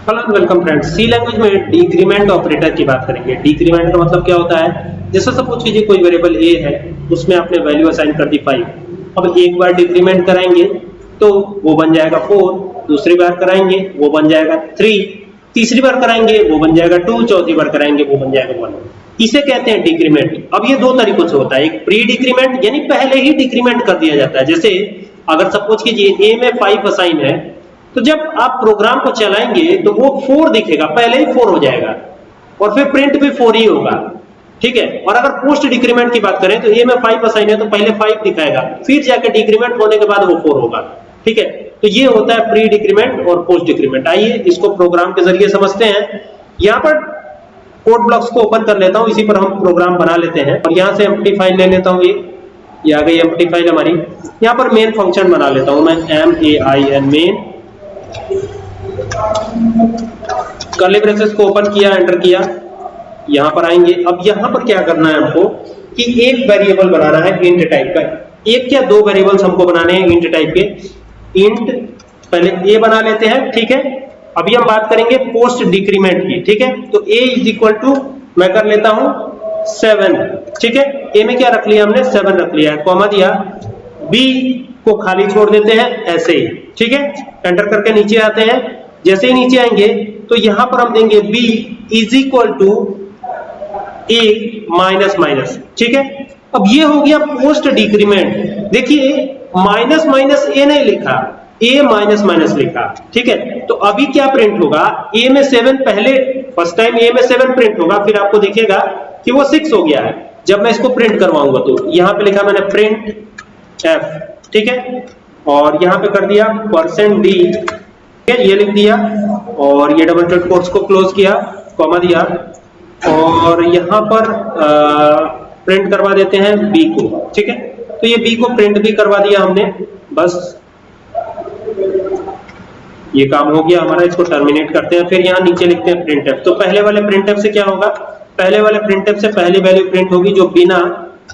Hello welcome friends C language में decrement operator की बात करेंगे. डिक्रीमेंट का मतलब क्या होता है? जैसे सपोज़ कीजिए कोई वेरिएबल ए है, उसमें आपने वैल्यू असाइन कर दी 5 अब एक बार डिक्रीमेंट कराएँगे तो वो बन जाएगा 4 दूसरी बार कराएँगे, वो बन जाएगा 3 तीसरी बार कराएँगे, वो बन जाएगा 2 चौथी बार कराएँगे, वो बन जाएगा 1 इसे कहते हैं डिक्रीमेंट अब ये दो तरीकों से होता है. एक प्री डिक्रीमेंट यानी पहले ही डिक्रीमेंट कर दिया जाता है. जैसे, अगर सपोज़ कीजिए ए में 5 असाइन है तो जब आप प्रोग्राम को चलाएँगे तो वो फोर दिखेगा। पहले ही फोर हो जाएगा। और फिर प्रिंट भी फोर ही होगा। ठीक है? और अगर पोस्ट डिक्रीमेंट की बात करें तो ए में फाइव असाइन है तो पहले फाइव दिखाएगा। फिर जाके डिक्रीमेंट होने के बाद वो फोर होगा। ठीक है? तो ये होता है प्री डिक्रीमेंट और पोस्ट डिक्रीमेंट आइए इसको प्रोग्राम के ज़रिए समझते हैं। यहाँ पर कोड ब्लॉक्स को ओपन कर लेता हूँ। इसी पर हम प्रोग्राम बना लेते हैं। और यहाँ से एम्प्टी फ़ाइल ले लेता हूँ। ये ये आ गई एम्प्टी फ़ाइल हमारी। यहाँ पर मेन फ़ंक्शन बना लेता हूँ मैं। M A I N main curly braces को ओपन किया एंटर किया। यहाँ पर आएँगे। अब यहाँ पर क्या करना है हमको कि एक वेरिएबल बनाना है इंट टाइप का। एक या दो वेरिएबल्स हमको बनाने हैं इंट टाइप के। इंट पहले ए बना लेते हैं, ठीक है? अभी हम बात करेंगे पोस्ट डिक्रीमेंट की, ठीक है? तो ए इज़ इक्वल टू मैं कर लेता हूँ सेवन ठीक है? ए में क्या रख लिया हमने? सेवन रख लिया है कॉमा दिया। बी को खाली छोड़ देते हैं, ऐसे ही। ठीक है? एंटर करके नीचे आते हैं। जैसे ही नीचे आएँगे तो यहाँ पर हम देंगे b is equal to a minus minus ठीक है? अब ये हो गया पोस्ट डिक्रीमेंट देखिए माइनस माइनस ए नहीं लिखा ए माइनस माइनस लिखा। ठीक है? तो अभी क्या प्रिंट होगा? ए में सेवन पहले फ़र्स्ट टाइम ए में सेवन प्रिंट होगा, फिर आपको देखिएगा कि वो सिक्स हो गया है। जब मैं इसको प्रिंट करवाऊँगा तो यहाँ पे लिखा मैंने प्रिंट एफ़ ठीक है? और यहाँ पे कर दिया परसेंट डी ये लिख दिया और ये डबल डॉट कोट्स को क्लोज किया कॉमा दिया। और यहाँ पर प्रिंट करवा देते हैं बी को। ठीक है तो ये बी को प्रिंट भी करवा दिया हमने। बस, ये काम हो गया हमारा, इसको टर्मिनेट करते हैं, फिर यहाँ नीचे लिखते हैं प्रिंट तो पहले वाले प्रिंट से क्या होगा? पहले वाले प्रिंट से पहली वैल्यू प्रिंट होगी जो बिना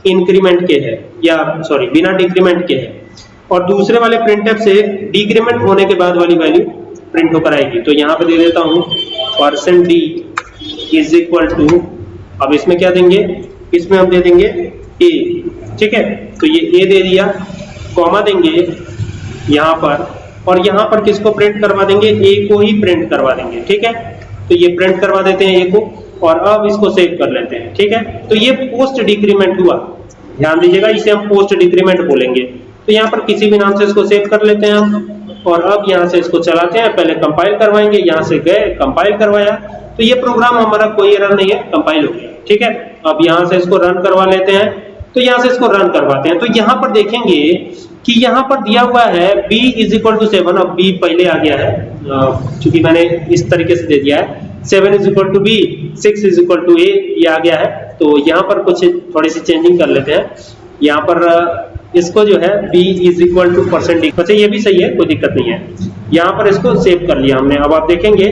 इंक्रीमेंट के है, या सॉरी बिना डिक्रीमेंट के है। और दूसरे वाले प्रिंटफ से डिक्रीमेंट होने के बाद वाली वैल्यू प्रिंट होकर आएगी। तो यहाँ पे दे देता हूँ percent d is equal to अब इसमें क्या देंगे? इसमें हम दे देंगे ए ठीक है? तो ये ए दे दिया कॉमा देंगे यहाँ पर, और यहाँ पर किसको प्रिंट करवा देंगे? ए को ही प्रिंट करवा देंगे, ठीक है? तो ये प्रिंट करवा देते हैं ए को, और अब इसको सेव कर लेते हैं, ठीक है? तो ये पोस्ट डिक्रीमेंट हुआ। ध्यान दीजिएगा, इसे हम पोस्ट डिक्रीमेंट बोलेंगे। तो यहाँ पर किसी भी नाम से इसको सेव कर लेते हैं हम और अब यहाँ से इसको चलाते हैं, पहले कंपाइल करवाएँगे, यहाँ से गए कंपाइल करवाया। तो ये प्रोग्राम हमारा कोई एरर नहीं है कंपाइल हो गया, ठीक है? अब यहाँ से इसको रन करवा लेते हैं। तो यहाँ से इसको रन करवाते हैं। तो यहाँ पर देखेंगे कि यहाँ पर दिया हुआ है, b is equal to seven अब b पहले आ गया है। क्योंकि मैंने इस तरीके से दे दिया है। Seven is equal to b six is equal to a ये आ गया है। तो यहाँ पर कुछ थोड़ी सी चेंजिंग कर लेते हैं। यहाँ पर इसको जो है b is equal to percent अच्छा ये भी सही है, कोई दिक्कत नहीं है। यहाँ पर इसको सेव कर लिया हमने। अब आप देखेंगे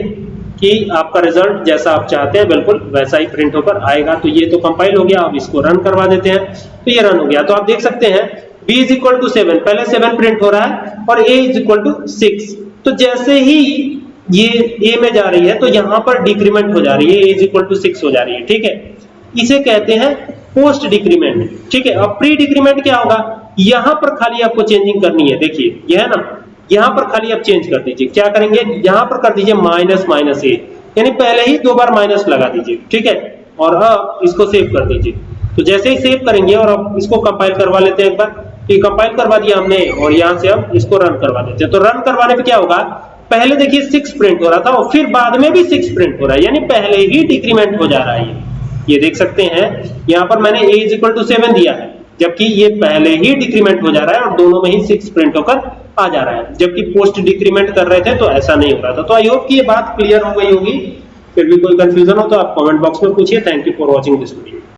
कि आपका रिज़ल्ट जैसा आप चाहते हैं, बिल्कुल वैसा ही प्रिंट होकर आएगा। तो ये तो कंपाइल हो गया, अब इसको रन करवा देते हैं। तो ये रन हो गया। तो आप देख सकते हैं, b is equal to seven पहले सेवन प्रिंट हो रहा है और a is equal to six तो जैसे ही ये a में जा रही है तो यहाँ पर डिक्रीमेंट हो जा रही है। A is equal to six हो जा रही है, ठीक है? इसे कहते हैं पोस्ट डिक्रीमेंट ठीक है? अब प्री डिक्रीमेंट क्या होगा? यहाँ पर खाली आपको चेंजिंग करनी है, देखिए, यह है ना? यहाँ पर खाली आप चेंज कर दीजिए। क्या करेंगे? यहाँ पर कर दीजिए माइनस माइनस ए यानी पहले ही दो बार माइनस लगा दीजिए, ठीक है? और अब इसको सेव कर दीजिए। तो जैसे ही सेव करेंगे और अब इसको कंपाइल करवा लेते हैं एक बार। ये कंपाइल करवा दिया हमने, और यहाँ से हम इसको रन करवा देते हैं। तो रन करवाने पे क्या होगा? पहले देखिए सिक्स प्रिंट हो रहा था, और फिर बाद में भी सिक्स प्रिंट हो रहा है। यानी पहले ही डिक्रीमेंट हो जा रहा है ये। देख सकते हैं, यहाँ पर मैंने a सेवन दिया है। जबकि ये पहले ही डिक्रीमेंट हो जा रहा है और दोनों में ही सिक्स प्रिंट होकर आ जा रहा है। जबकि पोस्ट डिक्रीमेंट कर रहे थे तो ऐसा नहीं हो रहा था। तो आई होप कि ये बात क्लियर हो गई होगी। फिर भी कोई कंफ्यूजन हो तो आप कमेंट बॉक्स में पूछिए। Thank you for watching this video